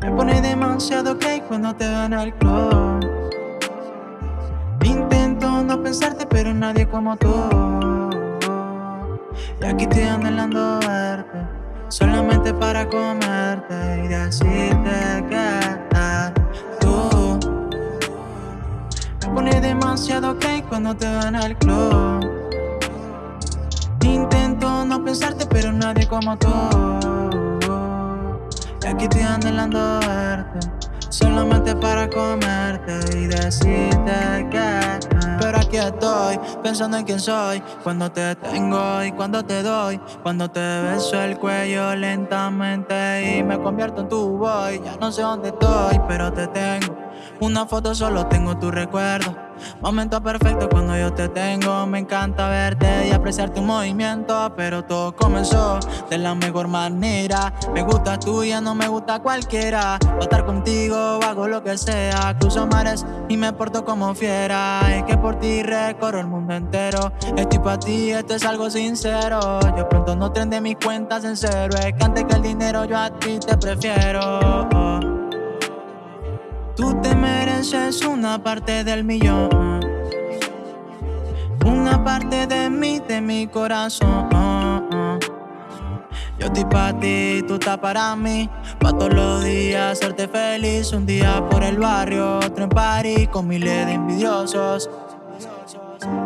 Me pone demasiado gay cuando te van al club. Intento no pensarte, pero nadie como tú. Y aquí estoy anhelando verte, solamente para comerte y decirte que tú me pone demasiado gay cuando te van al club. Intento no pensarte, pero nadie como tú. Y aquí estoy anhelando verte, solamente para comerte y decirte que. Pensando en quién soy, cuando te tengo y cuando te doy, cuando te beso el cuello lentamente y me convierto en tu boy. Ya no sé dónde estoy, pero te tengo. Una foto solo tengo tu recuerdo. Momento perfecto cuando yo te tengo. Me encanta verte y apreciar tu movimiento. Pero todo comenzó de la mejor manera. Me gusta tuya, no me gusta cualquiera. Voy estar contigo, hago lo que sea. Cruzo mares y me porto como fiera. Es que por ti recorro el mundo entero. Estoy para ti, esto es algo sincero. Yo pronto no de mis cuentas en cero. Es que antes que el dinero yo a ti te prefiero. Tú te mereces una parte del millón. Una parte de mí, de mi corazón. Yo estoy para ti, tú estás para mí. Pa' todos los días hacerte feliz. Un día por el barrio, otro en París con miles de envidiosos.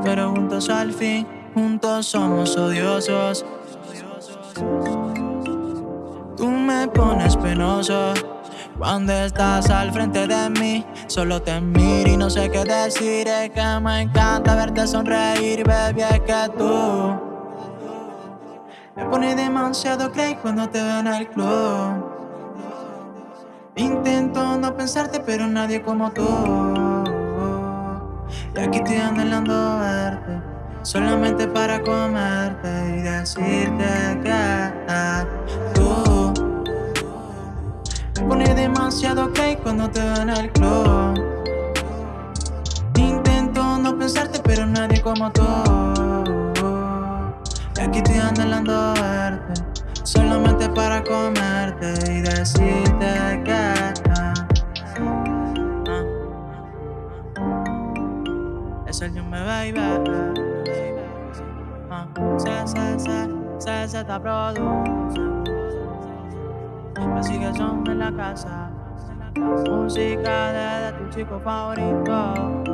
Pero juntos al fin, juntos somos odiosos. Tú me pones penoso. Cuando estás al frente de mí, solo te miro y no sé qué decir. Es que me encanta verte sonreír, baby, es que tú me pones demasiado crazy cuando te veo en el club. Intento no pensarte, pero nadie como tú. Y aquí estoy anhelando verte, solamente para comerte y decirte que tú pone demasiado ok cuando te en el club. Intento no pensarte, pero nadie como tú. Y aquí estoy anhelando verte, solamente para comerte y decirte que. Es el me baby. Uh, se, se, se, se, se, está Así que son en la casa. Música de, tu chico favorito.